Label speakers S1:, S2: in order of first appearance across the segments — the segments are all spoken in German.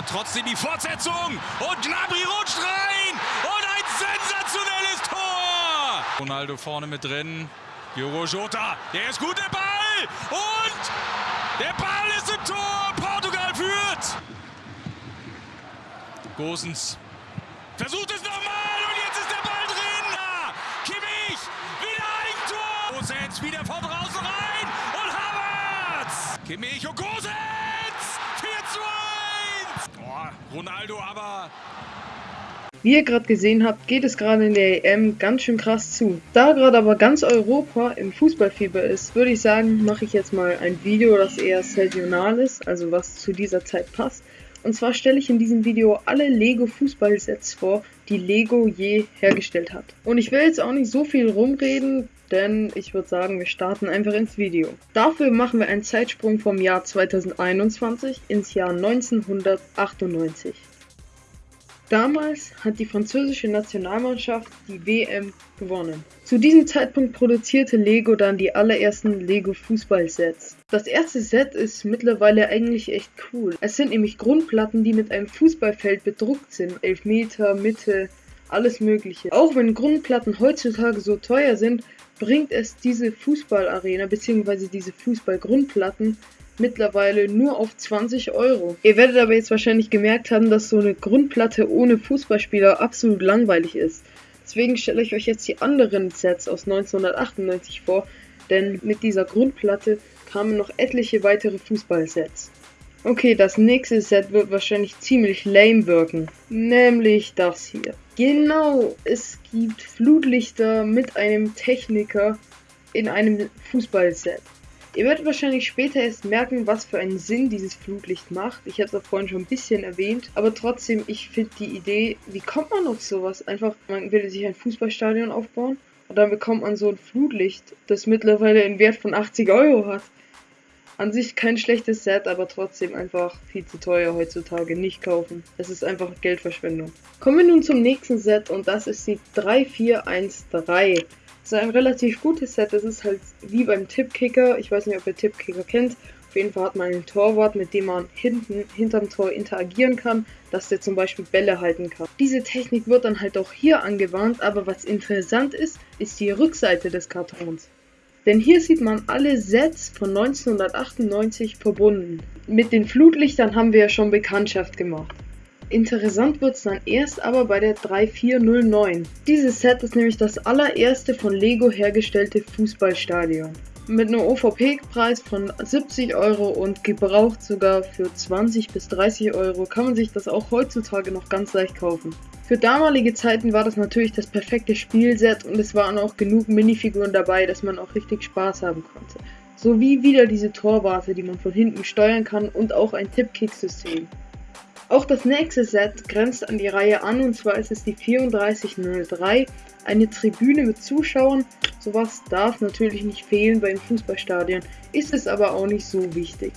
S1: aber trotzdem die Fortsetzung. Und Gnabry rutscht rein. Und ein sensationelles Tor. Ronaldo vorne mit drin. Diogo Jota, der ist gut, der Ball. Und der Ball ist im Tor. Portugal führt. Gosens versucht es nochmal. Und jetzt ist der Ball drin. Kimmich, wieder ein Tor. Gosens wieder von draußen rein. Und Havertz. Kimmich und Gosens. 4 zu 1. Ronaldo aber
S2: wie ihr gerade gesehen habt, geht es gerade in der EM ganz schön krass zu. Da gerade aber ganz Europa im Fußballfieber ist, würde ich sagen, mache ich jetzt mal ein Video, das eher saisonal ist, also was zu dieser Zeit passt. Und zwar stelle ich in diesem Video alle Lego Fußballsets vor, die Lego je hergestellt hat. Und ich will jetzt auch nicht so viel rumreden, denn ich würde sagen, wir starten einfach ins Video. Dafür machen wir einen Zeitsprung vom Jahr 2021 ins Jahr 1998. Damals hat die französische Nationalmannschaft die WM gewonnen. Zu diesem Zeitpunkt produzierte Lego dann die allerersten Lego Fußballsets. Das erste Set ist mittlerweile eigentlich echt cool. Es sind nämlich Grundplatten, die mit einem Fußballfeld bedruckt sind. Elfmeter, Mitte, alles mögliche. Auch wenn Grundplatten heutzutage so teuer sind, bringt es diese Fußballarena bzw. diese Fußballgrundplatten mittlerweile nur auf 20 Euro. Ihr werdet aber jetzt wahrscheinlich gemerkt haben, dass so eine Grundplatte ohne Fußballspieler absolut langweilig ist. Deswegen stelle ich euch jetzt die anderen Sets aus 1998 vor, denn mit dieser Grundplatte kamen noch etliche weitere Fußballsets. Okay, das nächste Set wird wahrscheinlich ziemlich lame wirken. Nämlich das hier. Genau, es gibt Flutlichter mit einem Techniker in einem Fußballset. Ihr werdet wahrscheinlich später erst merken, was für einen Sinn dieses Flutlicht macht. Ich habe es auch vorhin schon ein bisschen erwähnt. Aber trotzdem, ich finde die Idee, wie kommt man auf sowas? Einfach, man will sich ein Fußballstadion aufbauen und dann bekommt man so ein Flutlicht, das mittlerweile einen Wert von 80 Euro hat. An sich kein schlechtes Set, aber trotzdem einfach viel zu teuer heutzutage. Nicht kaufen. Es ist einfach Geldverschwendung. Kommen wir nun zum nächsten Set und das ist die 3413 ist ein relativ gutes Set. Das ist halt wie beim Tippkicker. Ich weiß nicht, ob ihr Tippkicker kennt. Auf jeden Fall hat man einen Torwart, mit dem man hinten hinterm Tor interagieren kann, dass der zum Beispiel Bälle halten kann. Diese Technik wird dann halt auch hier angewandt, aber was interessant ist, ist die Rückseite des Kartons. Denn hier sieht man alle Sets von 1998 verbunden. Mit den Flutlichtern haben wir ja schon Bekanntschaft gemacht. Interessant wird's dann erst aber bei der 3409. Dieses Set ist nämlich das allererste von Lego hergestellte Fußballstadion. Mit einem OVP-Preis von 70 Euro und gebraucht sogar für 20 bis 30 Euro kann man sich das auch heutzutage noch ganz leicht kaufen. Für damalige Zeiten war das natürlich das perfekte Spielset und es waren auch genug Minifiguren dabei, dass man auch richtig Spaß haben konnte. Sowie wieder diese Torwarte, die man von hinten steuern kann und auch ein Tipp-Kick-System. Auch das nächste Set grenzt an die Reihe an und zwar ist es die 3403, eine Tribüne mit Zuschauern. Sowas darf natürlich nicht fehlen beim Fußballstadion, ist es aber auch nicht so wichtig.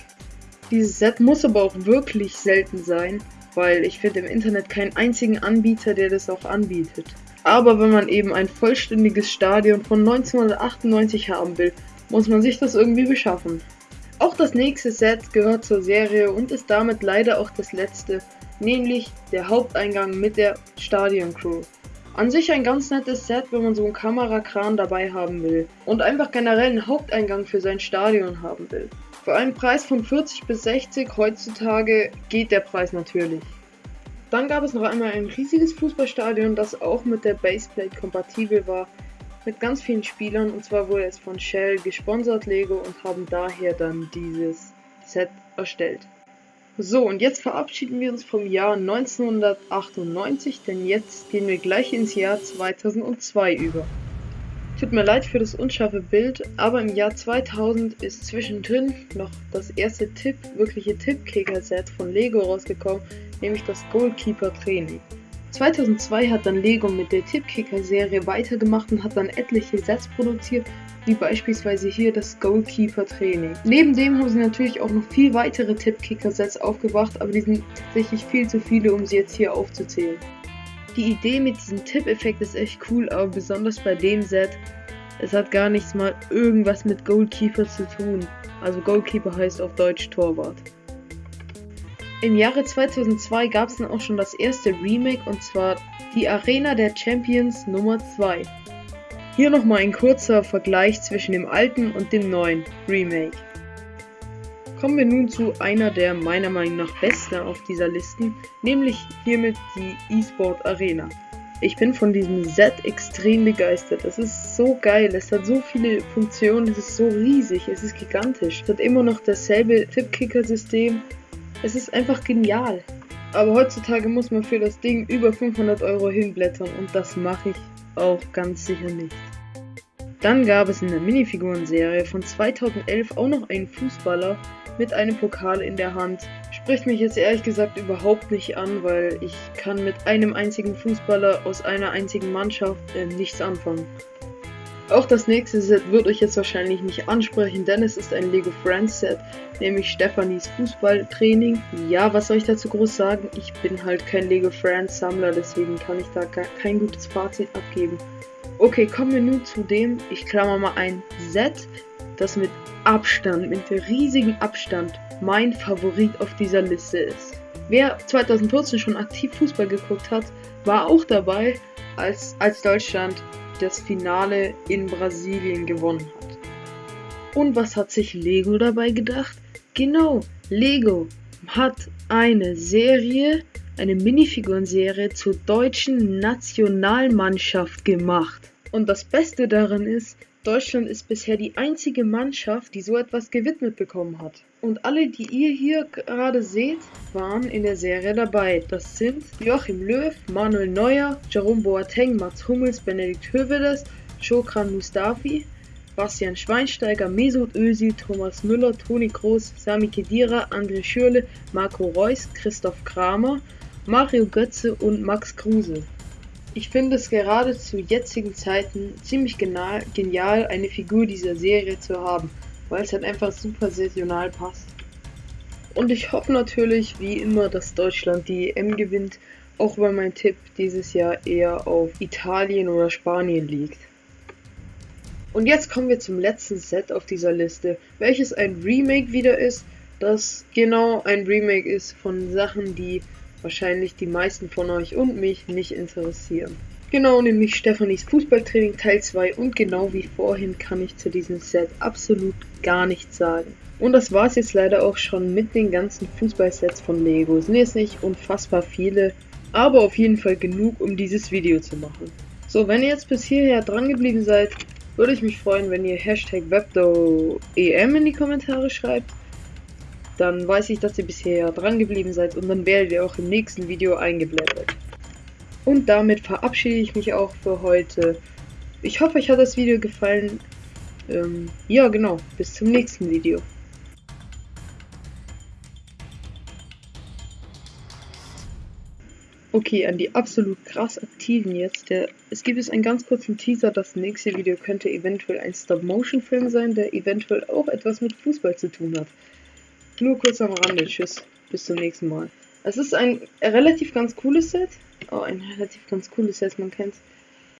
S2: Dieses Set muss aber auch wirklich selten sein, weil ich finde im Internet keinen einzigen Anbieter, der das auch anbietet. Aber wenn man eben ein vollständiges Stadion von 1998 haben will, muss man sich das irgendwie beschaffen. Auch das nächste Set gehört zur Serie und ist damit leider auch das letzte, nämlich der Haupteingang mit der Stadioncrew. An sich ein ganz nettes Set, wenn man so einen Kamerakran dabei haben will und einfach generell einen Haupteingang für sein Stadion haben will. Für einen Preis von 40 bis 60 heutzutage geht der Preis natürlich. Dann gab es noch einmal ein riesiges Fußballstadion, das auch mit der Baseplate kompatibel war mit ganz vielen Spielern und zwar wurde es von Shell gesponsert Lego und haben daher dann dieses Set erstellt. So, und jetzt verabschieden wir uns vom Jahr 1998, denn jetzt gehen wir gleich ins Jahr 2002 über. Tut mir leid für das unscharfe Bild, aber im Jahr 2000 ist zwischendrin noch das erste Tipp, wirkliche Tippkicker-Set von Lego rausgekommen, nämlich das Goalkeeper Training. 2002 hat dann Lego mit der Tippkicker-Serie weitergemacht und hat dann etliche Sets produziert, wie beispielsweise hier das Goalkeeper-Training. Neben dem haben sie natürlich auch noch viel weitere Tippkicker-Sets aufgebracht, aber die sind tatsächlich viel zu viele, um sie jetzt hier aufzuzählen. Die Idee mit diesem Tipp-Effekt ist echt cool, aber besonders bei dem Set, es hat gar nichts mal irgendwas mit Goalkeeper zu tun. Also Goalkeeper heißt auf Deutsch Torwart. Im Jahre 2002 gab es dann auch schon das erste Remake und zwar die Arena der Champions Nummer 2. Hier nochmal ein kurzer Vergleich zwischen dem alten und dem neuen Remake. Kommen wir nun zu einer der meiner Meinung nach besten auf dieser Liste, nämlich hiermit die eSport Arena. Ich bin von diesem Set extrem begeistert. Es ist so geil, es hat so viele Funktionen, es ist so riesig, es ist gigantisch. Es hat immer noch dasselbe Tippkicker-System. Es ist einfach genial. Aber heutzutage muss man für das Ding über 500 Euro hinblättern und das mache ich auch ganz sicher nicht. Dann gab es in der Minifiguren-Serie von 2011 auch noch einen Fußballer mit einem Pokal in der Hand. Spricht mich jetzt ehrlich gesagt überhaupt nicht an, weil ich kann mit einem einzigen Fußballer aus einer einzigen Mannschaft äh, nichts anfangen. Auch das nächste Set wird euch jetzt wahrscheinlich nicht ansprechen, denn es ist ein Lego Friends Set, nämlich Stephanies Fußballtraining. Ja, was soll ich dazu groß sagen? Ich bin halt kein Lego Friends Sammler, deswegen kann ich da kein gutes Fazit abgeben. Okay, kommen wir nun zu dem, ich klammer mal ein Set, das mit Abstand, mit riesigem Abstand mein Favorit auf dieser Liste ist. Wer 2014 schon aktiv Fußball geguckt hat, war auch dabei, als, als Deutschland das Finale in Brasilien gewonnen hat. Und was hat sich Lego dabei gedacht? Genau, Lego hat eine Serie, eine Minifigurenserie zur deutschen Nationalmannschaft gemacht. Und das Beste daran ist, Deutschland ist bisher die einzige Mannschaft, die so etwas gewidmet bekommen hat. Und alle, die ihr hier gerade seht, waren in der Serie dabei. Das sind Joachim Löw, Manuel Neuer, Jerome Boateng, Mats Hummels, Benedikt Hövedes, Chokran Mustafi, Bastian Schweinsteiger, Mesut Özil, Thomas Müller, Toni Kroos, Sami Khedira, André Schürle, Marco Reus, Christoph Kramer, Mario Götze und Max Kruse. Ich finde es gerade zu jetzigen Zeiten ziemlich genial, eine Figur dieser Serie zu haben, weil es halt einfach super saisonal passt. Und ich hoffe natürlich, wie immer, dass Deutschland die EM gewinnt, auch weil mein Tipp dieses Jahr eher auf Italien oder Spanien liegt. Und jetzt kommen wir zum letzten Set auf dieser Liste, welches ein Remake wieder ist, das genau ein Remake ist von Sachen, die wahrscheinlich die meisten von euch und mich nicht interessieren. Genau, nämlich Stefanis Fußballtraining Teil 2 und genau wie vorhin kann ich zu diesem Set absolut gar nichts sagen. Und das war es jetzt leider auch schon mit den ganzen Fußballsets von Lego. Sind jetzt nicht unfassbar viele, aber auf jeden Fall genug, um dieses Video zu machen. So, wenn ihr jetzt bis hierher dran geblieben seid, würde ich mich freuen, wenn ihr Hashtag WebdoEM in die Kommentare schreibt dann weiß ich, dass ihr bisher dran geblieben seid und dann werdet ihr auch im nächsten Video eingeblendet. Und damit verabschiede ich mich auch für heute. Ich hoffe, euch hat das Video gefallen. Ähm, ja, genau. Bis zum nächsten Video. Okay, an die absolut krass aktiven jetzt. Der, es gibt jetzt einen ganz kurzen Teaser. Das nächste Video könnte eventuell ein Stop-Motion-Film sein, der eventuell auch etwas mit Fußball zu tun hat. Nur kurz am Rande. Tschüss. Bis zum nächsten Mal. Es ist ein relativ ganz cooles Set. Oh, ein relativ ganz cooles Set, man kennt's.